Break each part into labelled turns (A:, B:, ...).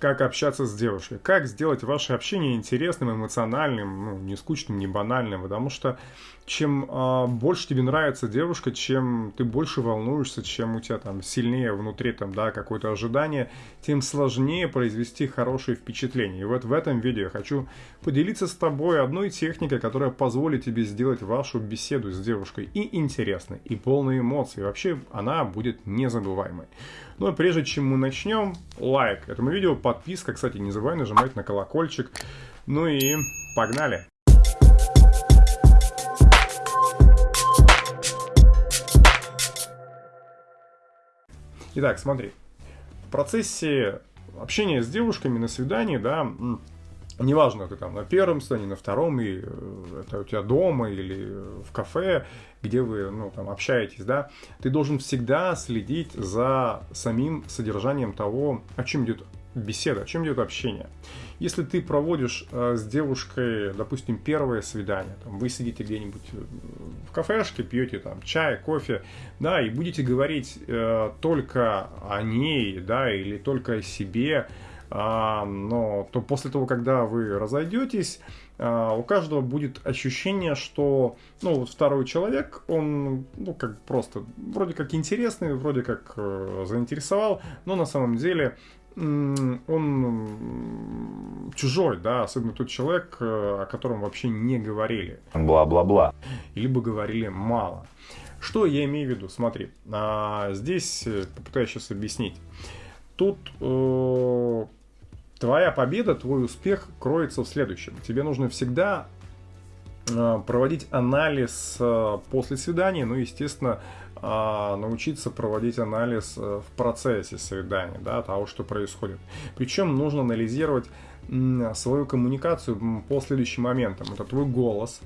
A: как общаться с девушкой, как сделать ваше общение интересным, эмоциональным, ну, не скучным, не банальным, потому что чем э, больше тебе нравится девушка, чем ты больше волнуешься, чем у тебя там сильнее внутри там, да, какое-то ожидание, тем сложнее произвести хорошее впечатление. И вот в этом видео я хочу поделиться с тобой одной техникой, которая позволит тебе сделать вашу беседу с девушкой и интересной, и полной эмоций. Вообще она будет незабываемой. И прежде чем мы начнем, лайк этому видео, подписка, кстати, не забывай нажимать на колокольчик. Ну и погнали! Итак, смотри. В процессе общения с девушками на свидании, да, неважно, ты там на первом свидании, на втором, и э, это у тебя дома или в кафе, где вы, ну, там, общаетесь, да, ты должен всегда следить за самим содержанием того, о чем идет беседа, о чем идет общение. Если ты проводишь э, с девушкой, допустим, первое свидание, там, вы сидите где-нибудь э, в кафешке, пьете там чай, кофе, да, и будете говорить э, только о ней, да, или только о себе, но то после того, когда вы разойдетесь, а, у каждого будет ощущение, что ну, вот второй человек, он ну, как просто вроде как интересный, вроде как э, заинтересовал, но на самом деле он чужой, да, особенно тот человек, э, о котором вообще не говорили.
B: Бла-бла-бла.
A: Либо говорили мало. Что я имею в виду? Смотри, а, здесь э, попытаюсь сейчас объяснить. Тут твоя победа, твой успех кроется в следующем. Тебе нужно всегда э, проводить анализ э, после свидания, ну, естественно, э, научиться проводить анализ в процессе свидания, да, того, что происходит. Причем нужно анализировать свою коммуникацию по следующим моментам. Это твой голос,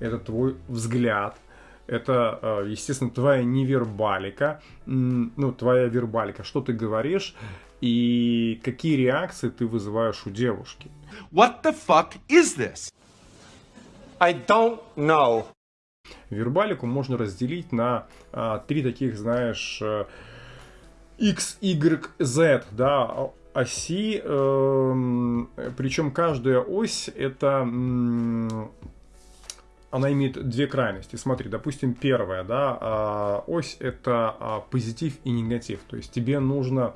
A: это твой взгляд, это, естественно, твоя невербалика, ну, твоя вербалика, что ты говоришь, и какие реакции ты вызываешь у девушки.
C: What the fuck is this? I don't know.
A: Вербалику можно разделить на а, три таких, знаешь, э, X, Y, Z, да, оси, э, причем каждая ось это она имеет две крайности. Смотри, допустим, первая, да, а, ось это а, позитив и негатив. То есть тебе нужно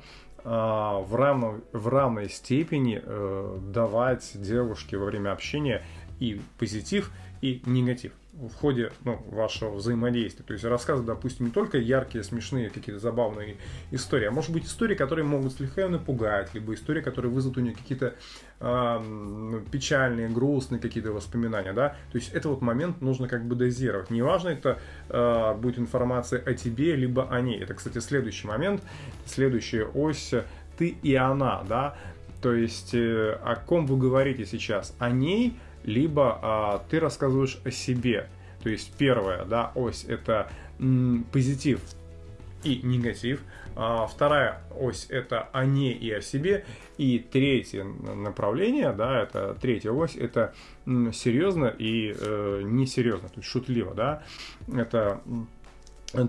A: в, равно, в равной степени э, давать девушке во время общения и позитив, и негатив в ходе ну, вашего взаимодействия. То есть рассказывать, допустим, не только яркие, смешные, какие-то забавные истории, а может быть истории, которые могут слегка напугать, либо истории, которые вызовут у нее какие-то э, печальные, грустные какие-то воспоминания, да. То есть это вот момент нужно как бы дозировать. Неважно, это э, будет информация о тебе, либо о ней. Это, кстати, следующий момент, следующая ось ты и она, да. То есть э, о ком вы говорите сейчас? О ней, либо а, ты рассказываешь о себе. То есть первая да, ось это м, позитив и негатив. А, вторая ось это о ней и о себе. И третье направление, да, это третья ось, это м, серьезно и э, несерьезно, то есть шутливо, да. Это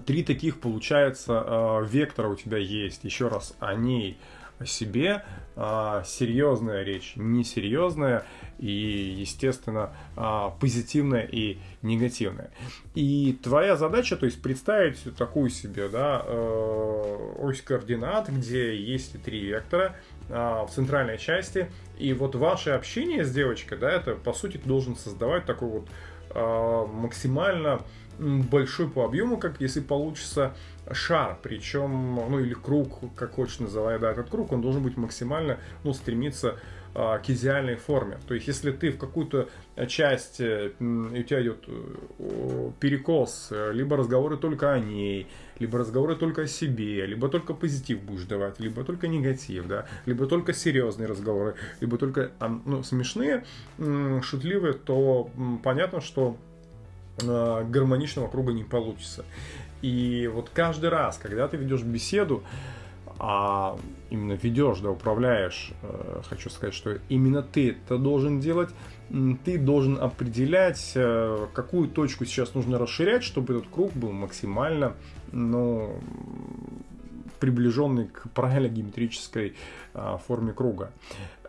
A: три таких, получается, э, вектора у тебя есть. Еще раз, о ней, о себе, а, серьезная речь, несерьезная и, естественно, а, позитивная и негативная. И твоя задача, то есть представить такую себе, да, э, ось координат, где есть три вектора а, в центральной части, и вот ваше общение с девочкой, да, это, по сути, должен создавать такой вот максимально большой по объему, как если получится шар, причем, ну или круг, как хочешь называй, да, этот круг, он должен быть максимально, ну, стремиться а, к идеальной форме. То есть, если ты в какую-то часть, э, у тебя идет э, перекос, либо разговоры только о ней, либо разговоры только о себе, либо только позитив будешь давать, либо только негатив, да, либо только серьезные разговоры, либо только ну, смешные, шутливые, то понятно, что Э, гармоничного круга не получится. И вот каждый раз, когда ты ведешь беседу, а именно ведешь, да, управляешь, э, хочу сказать, что именно ты это должен делать, ты должен определять, э, какую точку сейчас нужно расширять, чтобы этот круг был максимально, ну, приближенный к правильной геометрической а, форме круга.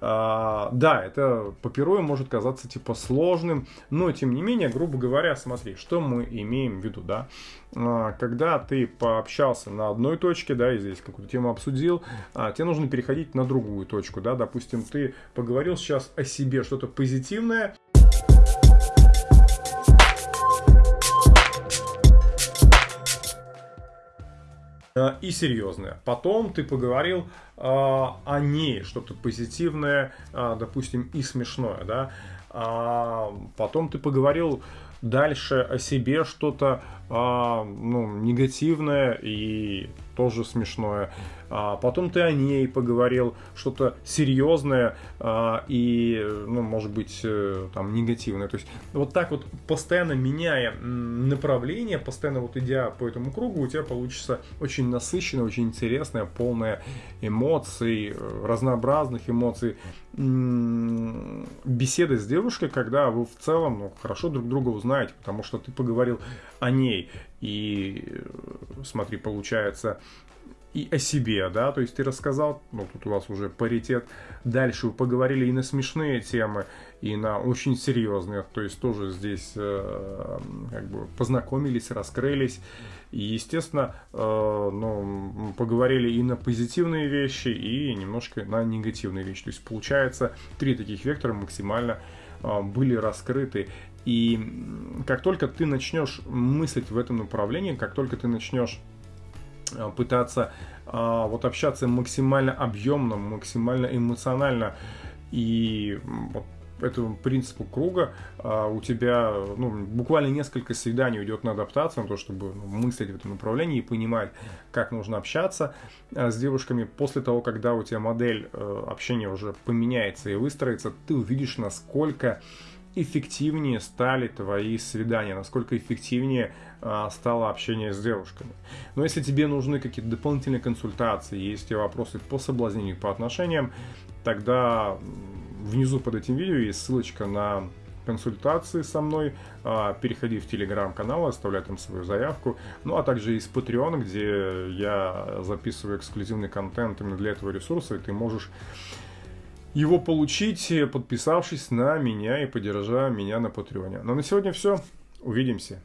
A: А, да, это по может казаться типа сложным, но тем не менее, грубо говоря, смотри, что мы имеем в виду, да. А, когда ты пообщался на одной точке, да, и здесь какую-то тему обсудил, тебе нужно переходить на другую точку, да, допустим, ты поговорил сейчас о себе что-то позитивное, и серьезное. Потом ты поговорил э, о ней, что-то позитивное, э, допустим, и смешное, да. А потом ты поговорил дальше о себе что-то а, ну, негативное и тоже смешное. А потом ты о ней поговорил, что-то серьезное а, и, ну, может быть, э, там, негативное. То есть вот так вот, постоянно меняя направление, постоянно вот идя по этому кругу, у тебя получится очень насыщенная, очень интересная, полная эмоций, э, разнообразных эмоций беседы с девушкой, когда вы в целом ну, хорошо друг друга узнаете, потому что ты поговорил о ней. И э, смотри, получается, и о себе, да, то есть ты рассказал, ну тут у вас уже паритет, дальше вы поговорили и на смешные темы, и на очень серьезные, то есть тоже здесь э, как бы познакомились, раскрылись, и естественно, э, ну, поговорили и на позитивные вещи, и немножко на негативные вещи, то есть получается три таких вектора максимально э, были раскрыты, и как только ты начнешь мыслить в этом направлении, как только ты начнешь пытаться а, вот общаться максимально объемно, максимально эмоционально и вот этому принципу круга а, у тебя ну, буквально несколько свиданий уйдет на адаптацию, на то, чтобы ну, мыслить в этом направлении и понимать, как нужно общаться а, с девушками. После того, когда у тебя модель а, общения уже поменяется и выстроится, ты увидишь, насколько эффективнее стали твои свидания, насколько эффективнее а, стало общение с девушками. Но если тебе нужны какие-то дополнительные консультации, есть вопросы по соблазнению, по отношениям, тогда внизу под этим видео есть ссылочка на консультации со мной, а, переходи в телеграм-канал, оставляй там свою заявку, ну а также из Patreon, где я записываю эксклюзивный контент именно для этого ресурса, и ты можешь его получить, подписавшись на меня и поддержав меня на Патреоне. Но на сегодня все. Увидимся.